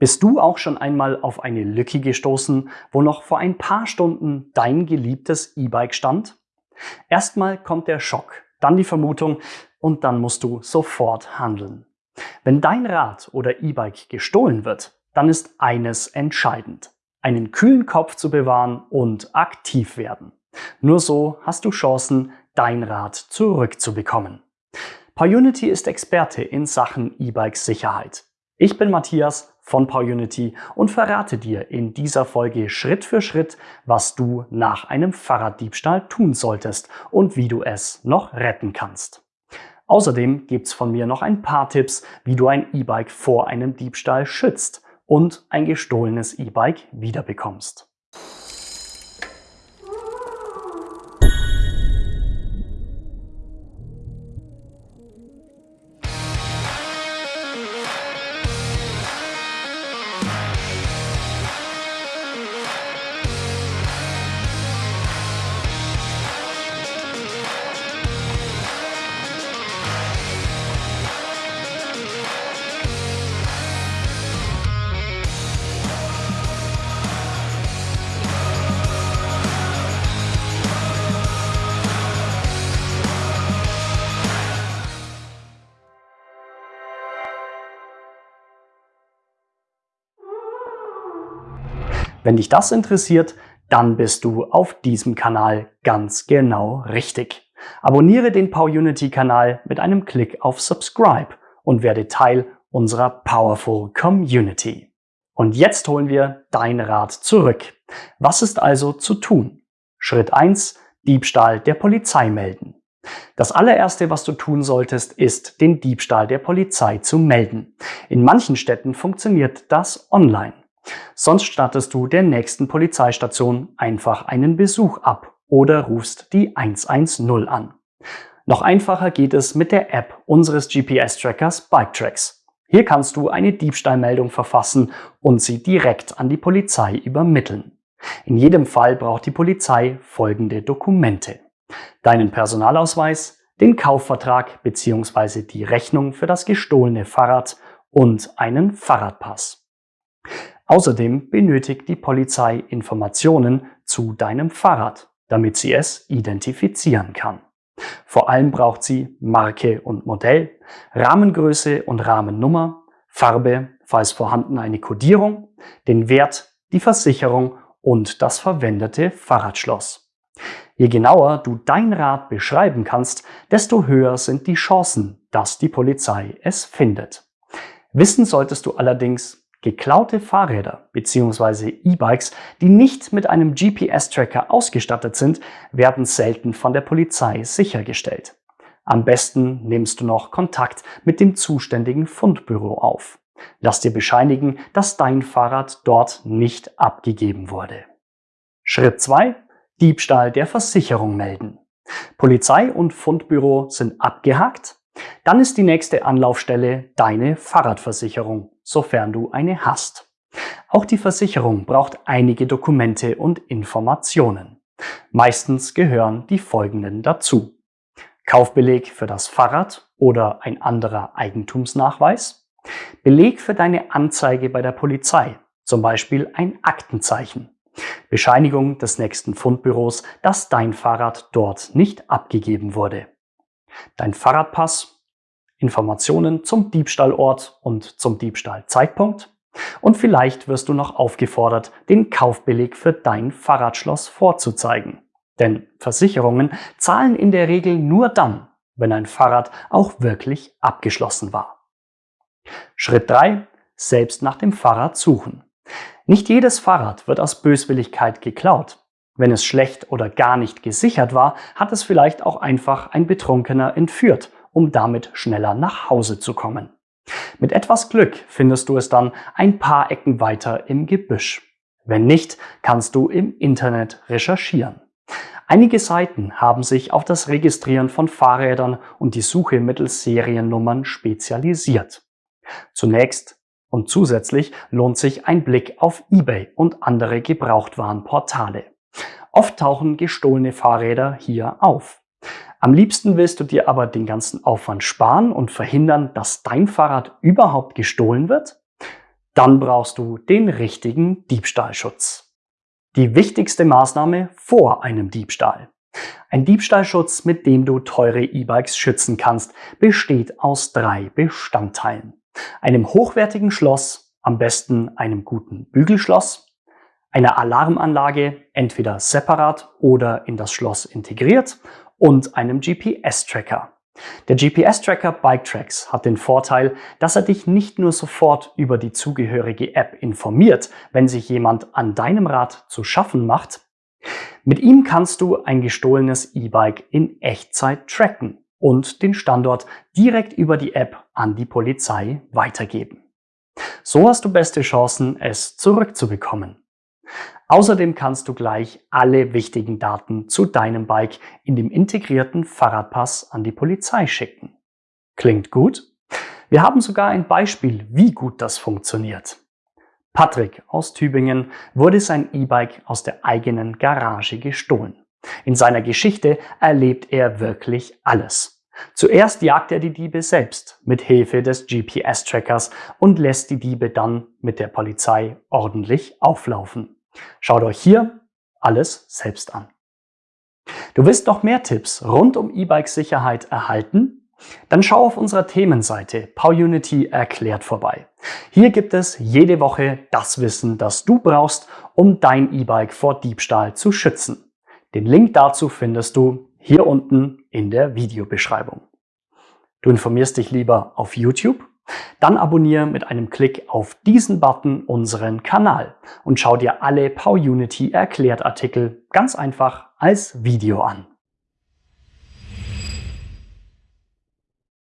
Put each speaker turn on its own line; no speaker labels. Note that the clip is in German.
Bist du auch schon einmal auf eine Lücke gestoßen, wo noch vor ein paar Stunden dein geliebtes E-Bike stand? Erstmal kommt der Schock, dann die Vermutung und dann musst du sofort handeln. Wenn dein Rad oder E-Bike gestohlen wird, dann ist eines entscheidend. Einen kühlen Kopf zu bewahren und aktiv werden. Nur so hast du Chancen, dein Rad zurückzubekommen. PowerUnity ist Experte in Sachen E-Bike-Sicherheit. Ich bin Matthias von PowerUnity und verrate dir in dieser Folge Schritt für Schritt, was du nach einem Fahrraddiebstahl tun solltest und wie du es noch retten kannst. Außerdem gibt's von mir noch ein paar Tipps, wie du ein E-Bike vor einem Diebstahl schützt und ein gestohlenes E-Bike wiederbekommst. Wenn dich das interessiert, dann bist du auf diesem Kanal ganz genau richtig. Abonniere den PowerUnity Kanal mit einem Klick auf Subscribe und werde Teil unserer Powerful Community. Und jetzt holen wir dein Rad zurück. Was ist also zu tun? Schritt 1. Diebstahl der Polizei melden. Das allererste, was du tun solltest, ist, den Diebstahl der Polizei zu melden. In manchen Städten funktioniert das online. Sonst stattest du der nächsten Polizeistation einfach einen Besuch ab oder rufst die 110 an. Noch einfacher geht es mit der App unseres GPS-Trackers BikeTracks. Hier kannst du eine Diebstahlmeldung verfassen und sie direkt an die Polizei übermitteln. In jedem Fall braucht die Polizei folgende Dokumente. Deinen Personalausweis, den Kaufvertrag bzw. die Rechnung für das gestohlene Fahrrad und einen Fahrradpass. Außerdem benötigt die Polizei Informationen zu deinem Fahrrad, damit sie es identifizieren kann. Vor allem braucht sie Marke und Modell, Rahmengröße und Rahmennummer, Farbe, falls vorhanden eine Kodierung, den Wert, die Versicherung und das verwendete Fahrradschloss. Je genauer du dein Rad beschreiben kannst, desto höher sind die Chancen, dass die Polizei es findet. Wissen solltest du allerdings, Geklaute Fahrräder bzw. E-Bikes, die nicht mit einem GPS-Tracker ausgestattet sind, werden selten von der Polizei sichergestellt. Am besten nimmst du noch Kontakt mit dem zuständigen Fundbüro auf. Lass dir bescheinigen, dass dein Fahrrad dort nicht abgegeben wurde. Schritt 2. Diebstahl der Versicherung melden. Polizei und Fundbüro sind abgehakt. Dann ist die nächste Anlaufstelle deine Fahrradversicherung sofern du eine hast. Auch die Versicherung braucht einige Dokumente und Informationen. Meistens gehören die folgenden dazu. Kaufbeleg für das Fahrrad oder ein anderer Eigentumsnachweis. Beleg für deine Anzeige bei der Polizei, zum Beispiel ein Aktenzeichen. Bescheinigung des nächsten Fundbüros, dass dein Fahrrad dort nicht abgegeben wurde. Dein Fahrradpass Informationen zum Diebstahlort und zum Diebstahlzeitpunkt. Und vielleicht wirst du noch aufgefordert, den Kaufbeleg für dein Fahrradschloss vorzuzeigen. Denn Versicherungen zahlen in der Regel nur dann, wenn ein Fahrrad auch wirklich abgeschlossen war. Schritt 3. Selbst nach dem Fahrrad suchen. Nicht jedes Fahrrad wird aus Böswilligkeit geklaut. Wenn es schlecht oder gar nicht gesichert war, hat es vielleicht auch einfach ein Betrunkener entführt um damit schneller nach Hause zu kommen. Mit etwas Glück findest du es dann ein paar Ecken weiter im Gebüsch. Wenn nicht, kannst du im Internet recherchieren. Einige Seiten haben sich auf das Registrieren von Fahrrädern und die Suche mittels Seriennummern spezialisiert. Zunächst und zusätzlich lohnt sich ein Blick auf eBay und andere Gebrauchtwarenportale. Oft tauchen gestohlene Fahrräder hier auf. Am liebsten willst du dir aber den ganzen Aufwand sparen und verhindern, dass dein Fahrrad überhaupt gestohlen wird? Dann brauchst du den richtigen Diebstahlschutz. Die wichtigste Maßnahme vor einem Diebstahl. Ein Diebstahlschutz, mit dem du teure E-Bikes schützen kannst, besteht aus drei Bestandteilen. Einem hochwertigen Schloss, am besten einem guten Bügelschloss, einer Alarmanlage, entweder separat oder in das Schloss integriert und einem GPS-Tracker. Der GPS-Tracker BikeTracks hat den Vorteil, dass er dich nicht nur sofort über die zugehörige App informiert, wenn sich jemand an deinem Rad zu schaffen macht. Mit ihm kannst du ein gestohlenes E-Bike in Echtzeit tracken und den Standort direkt über die App an die Polizei weitergeben. So hast du beste Chancen, es zurückzubekommen. Außerdem kannst du gleich alle wichtigen Daten zu deinem Bike in dem integrierten Fahrradpass an die Polizei schicken. Klingt gut? Wir haben sogar ein Beispiel, wie gut das funktioniert. Patrick aus Tübingen wurde sein E-Bike aus der eigenen Garage gestohlen. In seiner Geschichte erlebt er wirklich alles. Zuerst jagt er die Diebe selbst mit Hilfe des GPS-Trackers und lässt die Diebe dann mit der Polizei ordentlich auflaufen. Schaut euch hier alles selbst an. Du willst noch mehr Tipps rund um E-Bike-Sicherheit erhalten? Dann schau auf unserer Themenseite PowUnity erklärt vorbei. Hier gibt es jede Woche das Wissen, das du brauchst, um dein E-Bike vor Diebstahl zu schützen. Den Link dazu findest du hier unten in der Videobeschreibung. Du informierst dich lieber auf YouTube dann abonniere mit einem Klick auf diesen Button unseren Kanal und schau dir alle PowUnity Erklärt Artikel ganz einfach als Video an.